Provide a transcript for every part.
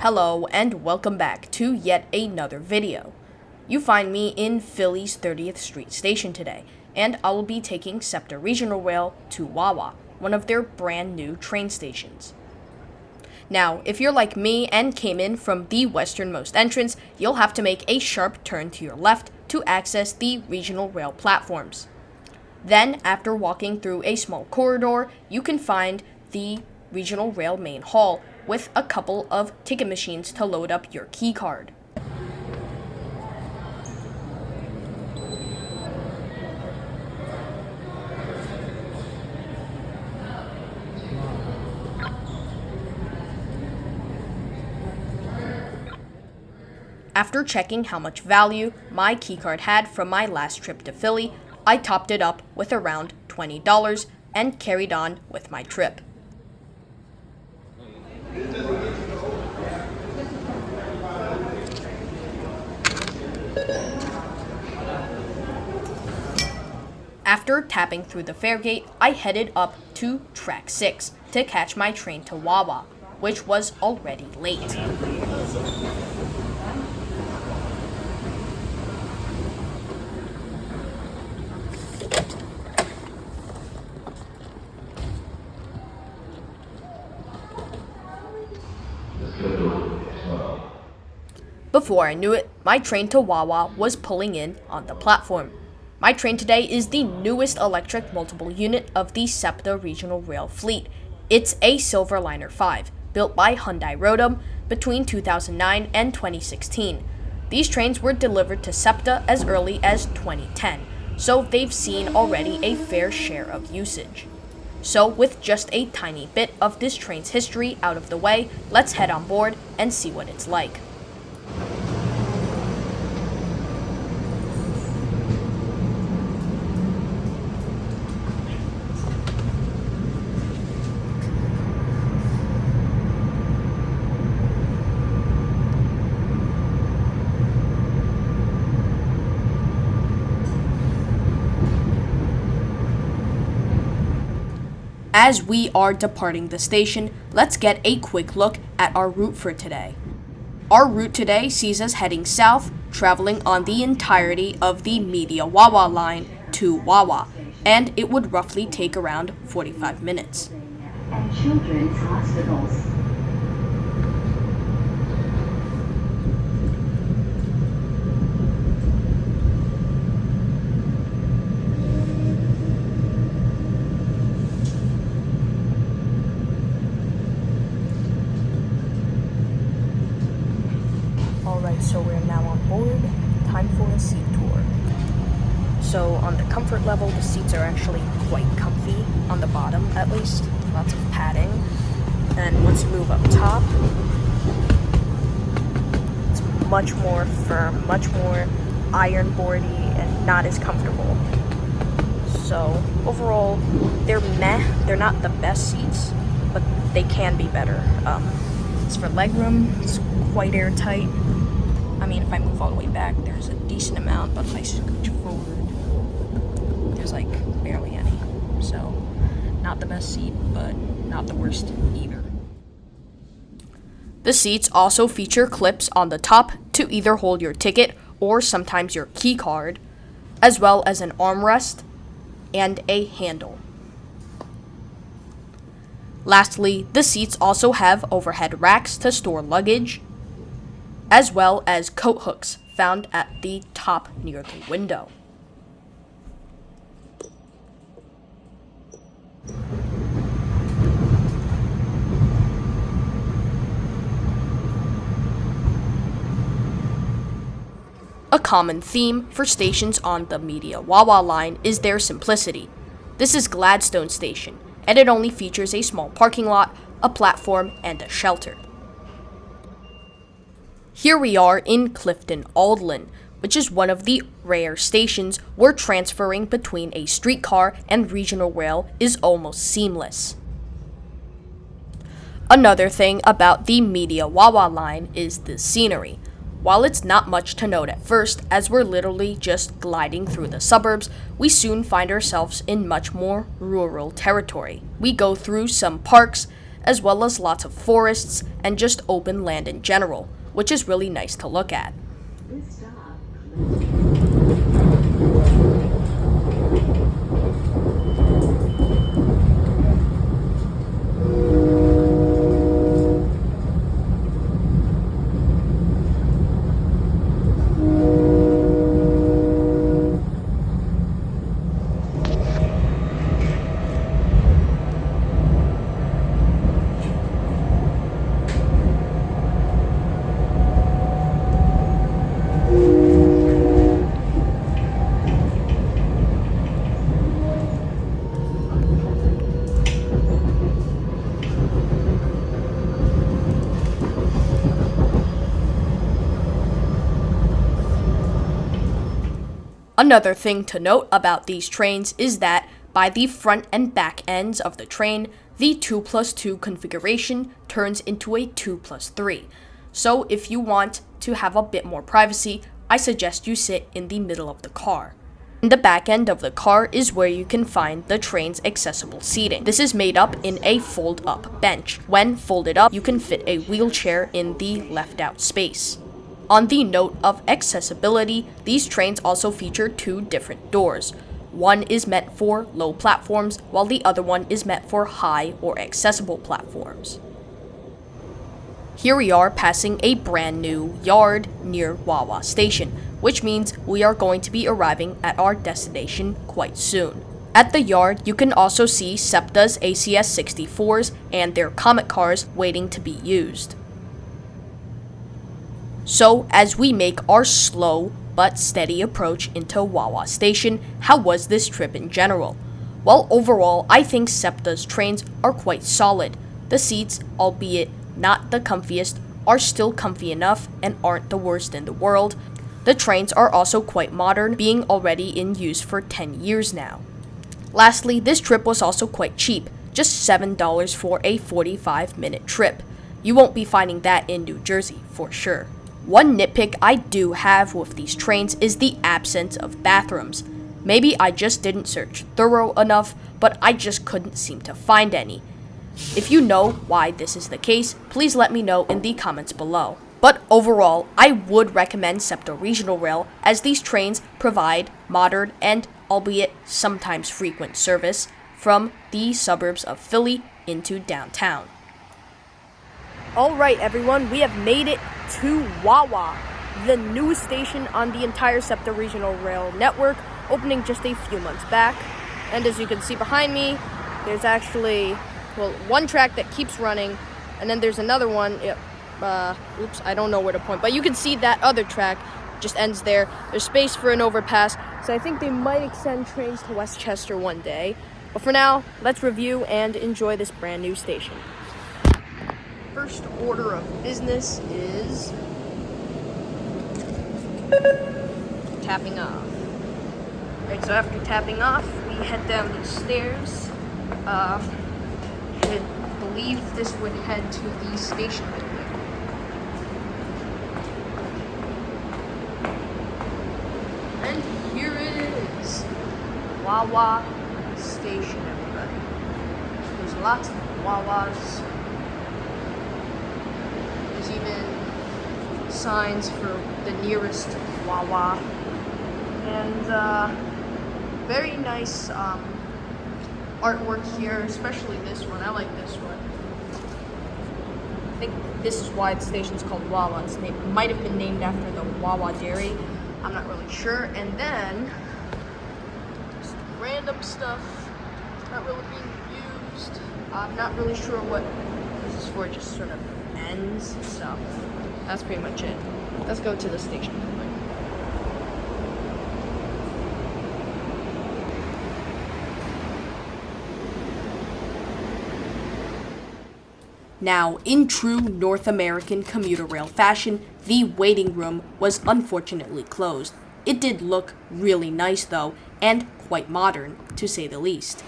Hello and welcome back to yet another video. You find me in Philly's 30th Street station today, and I will be taking SEPTA Regional Rail to Wawa, one of their brand new train stations. Now, if you're like me and came in from the westernmost entrance, you'll have to make a sharp turn to your left to access the regional rail platforms. Then, after walking through a small corridor, you can find the regional rail main hall with a couple of ticket machines to load up your key card. After checking how much value my keycard had from my last trip to Philly, I topped it up with around $20 and carried on with my trip. After tapping through the fare gate, I headed up to track 6 to catch my train to Wawa, which was already late. Before I knew it, my train to Wawa was pulling in on the platform. My train today is the newest electric multiple unit of the SEPTA regional rail fleet. It's a Silverliner 5, built by Hyundai Rotem between 2009 and 2016. These trains were delivered to SEPTA as early as 2010, so they've seen already a fair share of usage. So, with just a tiny bit of this train's history out of the way, let's head on board and see what it's like. As we are departing the station, let's get a quick look at our route for today. Our route today sees us heading south, traveling on the entirety of the Media Wawa line to Wawa, and it would roughly take around 45 minutes. And children's hospitals. Alright, so we're now on board. Time for a seat tour. So, on the comfort level, the seats are actually quite comfy, on the bottom at least. Lots of padding. And once you move up top, it's much more firm, much more iron boardy, and not as comfortable. So, overall, they're meh. They're not the best seats, but they can be better. Um, as for legroom, it's quite airtight. I mean, if I move all the way back, there's a decent amount, but if I scooch forward, there's like barely any. So, not the best seat, but not the worst either. The seats also feature clips on the top to either hold your ticket or sometimes your key card, as well as an armrest and a handle. Lastly, the seats also have overhead racks to store luggage, as well as coat hooks found at the top near the window. A common theme for stations on the Media Wawa line is their simplicity. This is Gladstone Station, and it only features a small parking lot, a platform, and a shelter. Here we are in Clifton Aldan, which is one of the rare stations where transferring between a streetcar and regional rail is almost seamless. Another thing about the Media Wawa line is the scenery. While it's not much to note at first, as we're literally just gliding through the suburbs, we soon find ourselves in much more rural territory. We go through some parks as well as lots of forests and just open land in general, which is really nice to look at. This stop Another thing to note about these trains is that by the front and back ends of the train, the 2 plus 2 configuration turns into a 2 plus 3. So if you want to have a bit more privacy, I suggest you sit in the middle of the car. In the back end of the car is where you can find the train's accessible seating. This is made up in a fold up bench. When folded up, you can fit a wheelchair in the left out space. On the note of accessibility, these trains also feature two different doors. One is meant for low platforms, while the other one is meant for high or accessible platforms. Here we are passing a brand new yard near Wawa Station, which means we are going to be arriving at our destination quite soon. At the yard, you can also see SEPTA's ACS 64s and their Comet cars waiting to be used. So, as we make our slow but steady approach into Wawa Station, how was this trip in general? Well, overall, I think SEPTA's trains are quite solid. The seats, albeit not the comfiest, are still comfy enough and aren't the worst in the world. The trains are also quite modern, being already in use for 10 years now. Lastly, this trip was also quite cheap, just $7 for a 45 minute trip. You won't be finding that in New Jersey, for sure. One nitpick I do have with these trains is the absence of bathrooms. Maybe I just didn't search thorough enough, but I just couldn't seem to find any. If you know why this is the case, please let me know in the comments below. But overall, I would recommend SEPTA Regional Rail as these trains provide modern and albeit sometimes frequent service from the suburbs of Philly into downtown. All right, everyone, we have made it to Wawa, the newest station on the entire SEPTA Regional Rail network, opening just a few months back. And as you can see behind me, there's actually, well, one track that keeps running, and then there's another one. Yep, uh, oops, I don't know where to point, but you can see that other track just ends there. There's space for an overpass, so I think they might extend trains to West Chester one day. But for now, let's review and enjoy this brand new station first order of business is tapping off. Right, so after tapping off, we head down these stairs. Uh, I believe this would head to the station building. And here it is. Wawa Station, everybody. There's lots of Wawas even signs for the nearest Wawa. And uh, very nice um, artwork here, especially this one. I like this one. I think this is why the station's called Wawa. It's named, might have been named after the Wawa Dairy. I'm not really sure. And then, just random stuff not really being used. I'm not really sure what this is for, just sort of ends. So that's pretty much it. Let's go to the station. Now, in true North American commuter rail fashion, the waiting room was unfortunately closed. It did look really nice though, and quite modern, to say the least.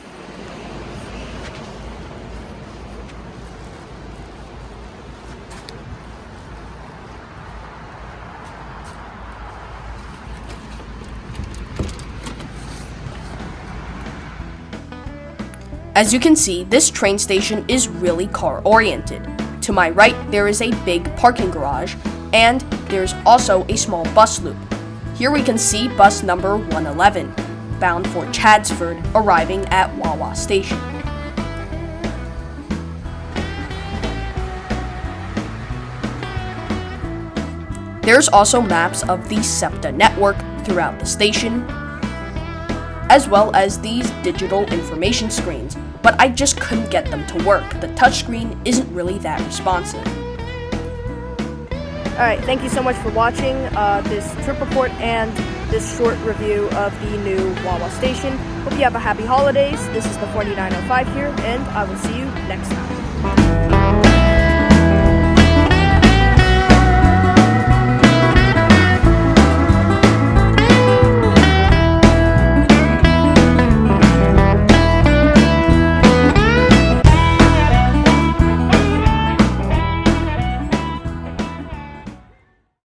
As you can see, this train station is really car oriented. To my right, there is a big parking garage, and there's also a small bus loop. Here we can see bus number 111, bound for Chadds Ford, arriving at Wawa Station. There's also maps of the SEPTA network throughout the station, as well as these digital information screens, but I just couldn't get them to work. The touchscreen isn't really that responsive. Alright, thank you so much for watching uh, this trip report and this short review of the new Wawa station. Hope you have a happy holidays. This is the 4905 here, and I will see you next time.